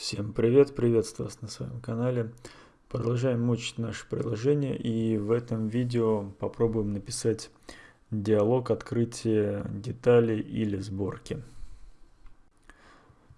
Всем привет, приветствую вас на своем канале. Продолжаем мучить наше приложение и в этом видео попробуем написать диалог открытия деталей или сборки.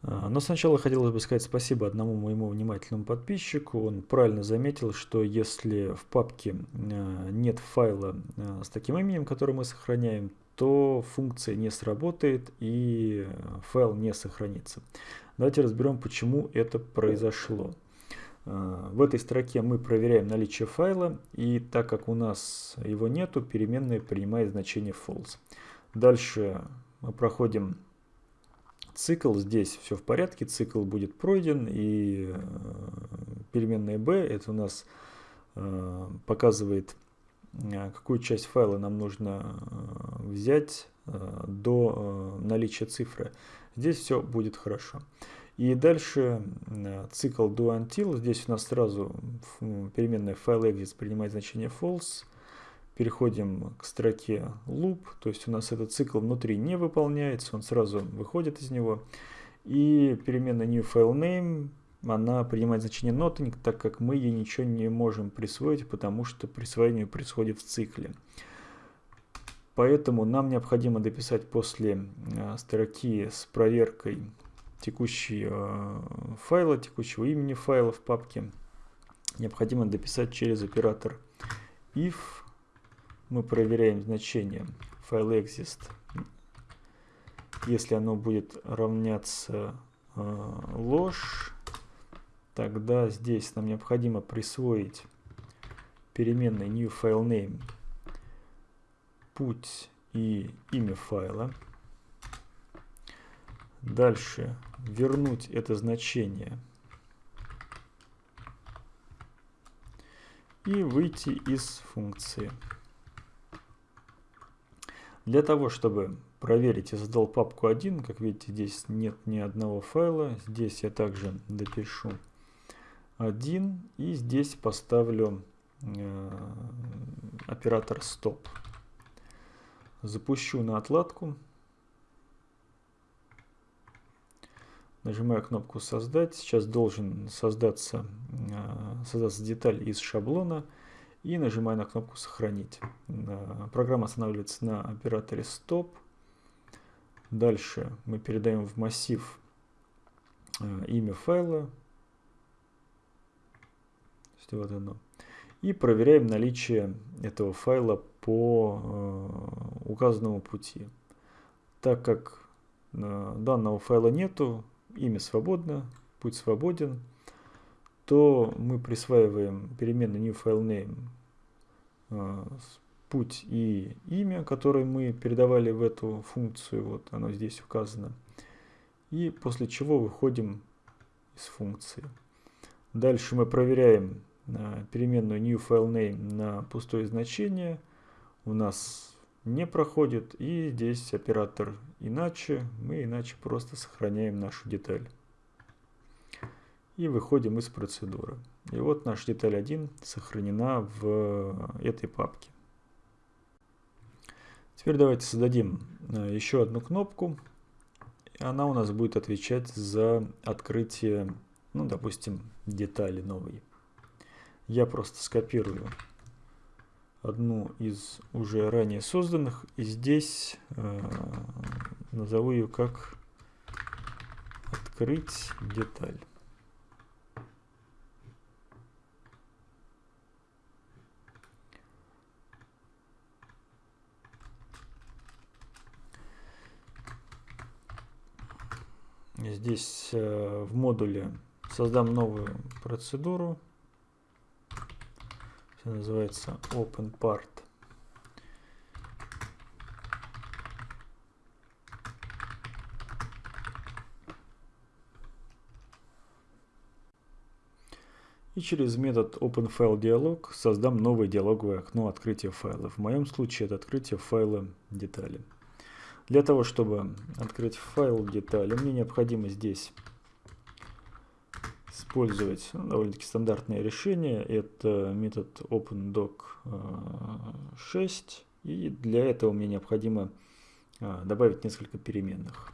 А, но сначала хотелось бы сказать спасибо одному моему внимательному подписчику. Он правильно заметил, что если в папке а, нет файла а, с таким именем, который мы сохраняем, то функция не сработает и файл не сохранится. Давайте разберем, почему это произошло. А, в этой строке мы проверяем наличие файла, и так как у нас его нету, переменная принимает значение false. Дальше мы проходим цикл, здесь все в порядке, цикл будет пройден, и э, переменная b, это у нас э, показывает, э, какую часть файла нам нужно взять до наличия цифры. Здесь все будет хорошо. И дальше э, цикл do until. Здесь у нас сразу переменная fileExist принимает значение false. Переходим к строке loop, то есть у нас этот цикл внутри не выполняется, он сразу выходит из него. И переменная new file name, она принимает значение nothing, так как мы ей ничего не можем присвоить, потому что присвоение происходит в цикле. Поэтому нам необходимо дописать после э, строки с проверкой текущего э, файла, текущего имени файла в папке. Необходимо дописать через оператор if. Мы проверяем значение fileExist. Если оно будет равняться э, ложь, тогда здесь нам необходимо присвоить переменной newFileName путь и имя файла. Дальше вернуть это значение. И выйти из функции. Для того, чтобы проверить, я создал папку 1. Как видите, здесь нет ни одного файла. Здесь я также допишу 1. И здесь поставлю э, оператор стоп запущу на отладку. Нажимаю кнопку «Создать». Сейчас должен создаться, э, создаться деталь из шаблона. И нажимаю на кнопку «Сохранить». Э, программа останавливается на операторе «Стоп». Дальше мы передаем в массив имя файла. Вот оно. И проверяем наличие этого файла по э, указанному пути. Так как э, данного файла нету, имя свободно, путь свободен, то мы присваиваем переменную newFileName э, путь и имя, которое мы передавали в эту функцию, вот оно здесь указано. И после чего выходим из функции. Дальше мы проверяем переменную newFileName на пустое значение – у нас не проходит. И здесь оператор иначе. Мы иначе просто сохраняем нашу деталь. И выходим из процедуры. И вот наша деталь 1 сохранена в этой папке. Теперь давайте создадим э, еще одну кнопку. Она у нас будет отвечать за открытие, ну, допустим, детали новой. Я просто скопирую одну из уже ранее созданных. И здесь э, назову ее как открыть деталь. Здесь э, в модуле создам новую процедуру называется Open Part. И через метод OpenFileDialog создам новое диалоговое окно открытия файла. В моем случае это открытие файла детали. Для того, чтобы открыть файл детали, мне необходимо здесь использовать довольно-таки стандартное решение. Это метод OpenDoc 6. Э, И для этого мне необходимо э, добавить несколько переменных.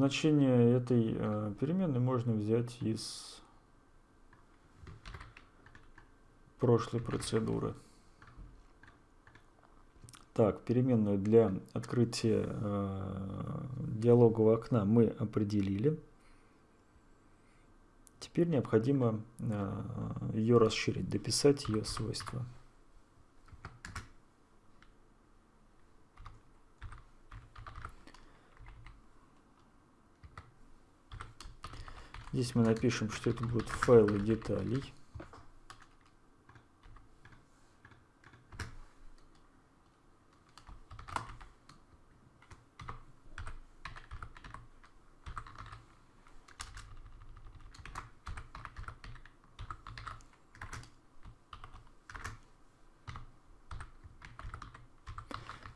Значение этой э, переменной можно взять из прошлой процедуры. Так, переменную для открытия э, диалогового окна мы определили. Теперь необходимо э, ее расширить, дописать ее свойства. Здесь мы напишем, что это будут файлы деталей.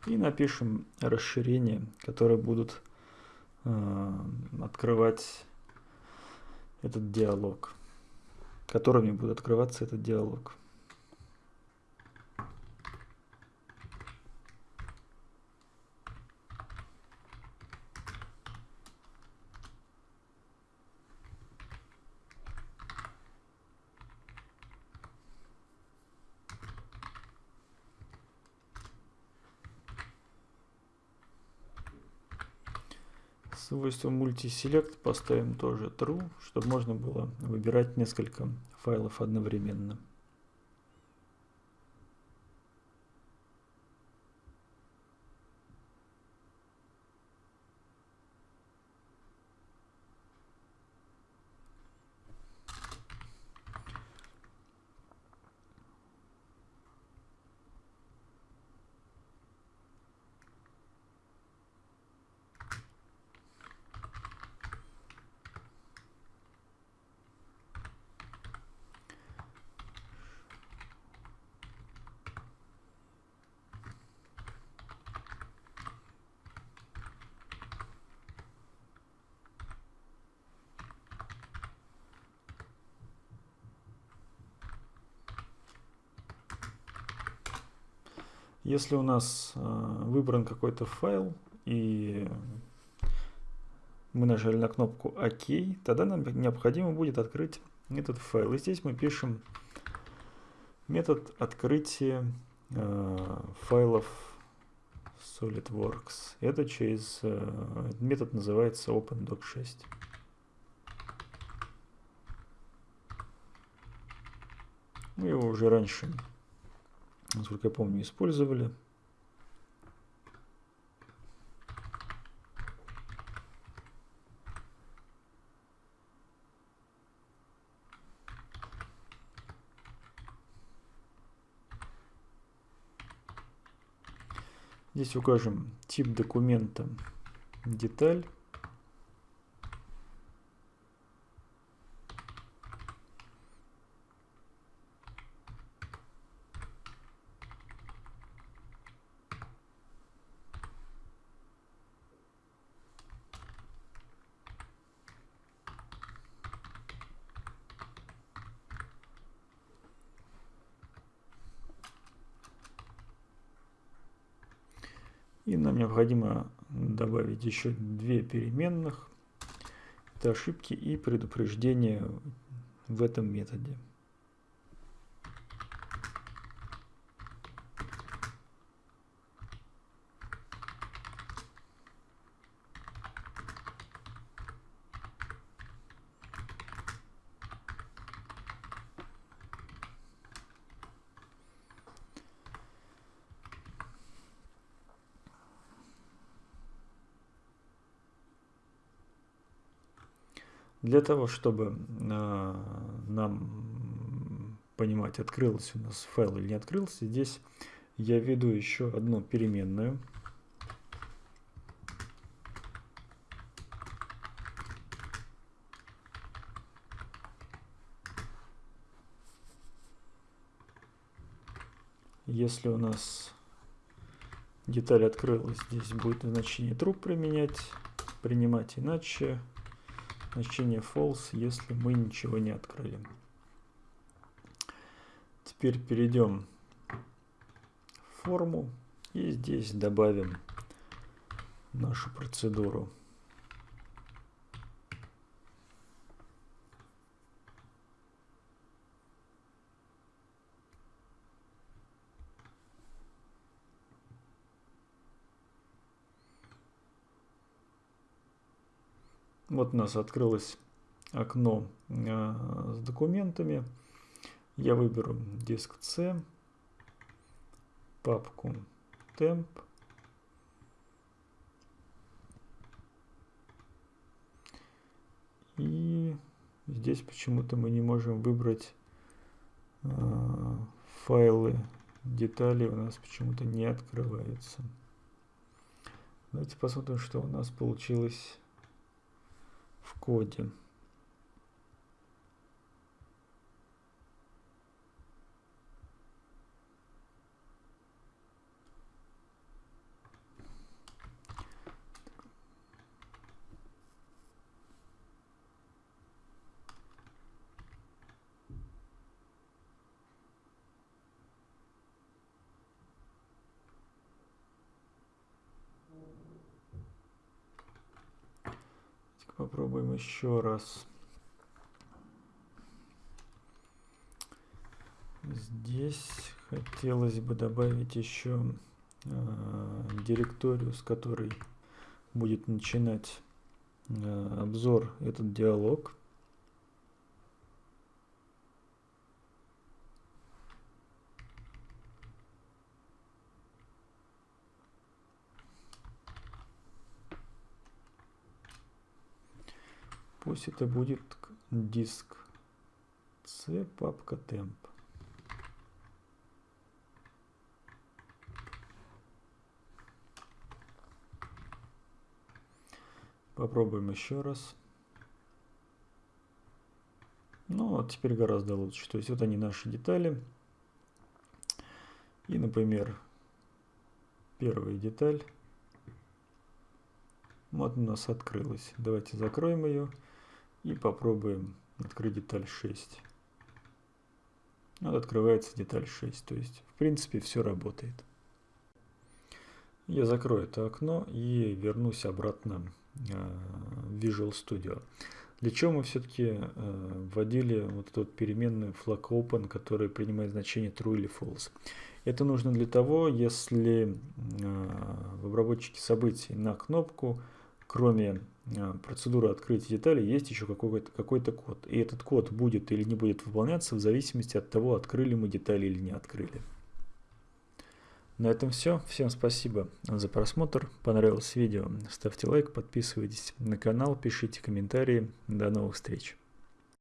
И напишем расширения, которые будут э, открывать этот диалог, которыми будет открываться этот диалог. Свойство multiselect поставим тоже true, чтобы можно было выбирать несколько файлов одновременно. Если у нас э, выбран какой-то файл и мы нажали на кнопку ОК, тогда нам необходимо будет открыть этот файл. И здесь мы пишем метод открытия э, файлов SolidWorks. Это через э, метод называется OpenDoc6. Мы его уже раньше насколько я помню, использовали. Здесь укажем тип документа деталь. И нам необходимо добавить еще две переменных. Это ошибки и предупреждения в этом методе. Для того, чтобы э, нам понимать, открылся у нас файл или не открылся, здесь я введу еще одну переменную. Если у нас деталь открылась, здесь будет значение true применять, принимать иначе значение false, если мы ничего не открыли. Теперь перейдем в форму и здесь добавим нашу процедуру. Вот у нас открылось окно с документами. Я выберу диск C, папку temp. И здесь почему-то мы не можем выбрать э, файлы, детали у нас почему-то не открываются. Давайте посмотрим, что у нас получилось в коде. Попробуем еще раз. Здесь хотелось бы добавить еще э, директорию, с которой будет начинать э, обзор этот диалог. Пусть это будет диск C, папка temp. Попробуем еще раз. Ну, вот теперь гораздо лучше. То есть вот они наши детали. И, например, первая деталь. Вот у нас открылась. Давайте закроем ее. И попробуем открыть деталь 6. Вот открывается деталь 6. То есть, в принципе, все работает. Я закрою это окно и вернусь обратно э, в Visual Studio. Для чего мы все-таки э, вводили вот эту переменную flag open, которая принимает значение true или false. Это нужно для того, если э, в обработчике событий на кнопку кроме а, процедуры открытия деталей, есть еще какой-то какой, код. И этот код будет или не будет выполняться в зависимости от того, открыли мы детали или не открыли. На этом все. Всем спасибо за просмотр. Понравилось видео? Ставьте лайк, подписывайтесь на канал, пишите комментарии. До новых встреч.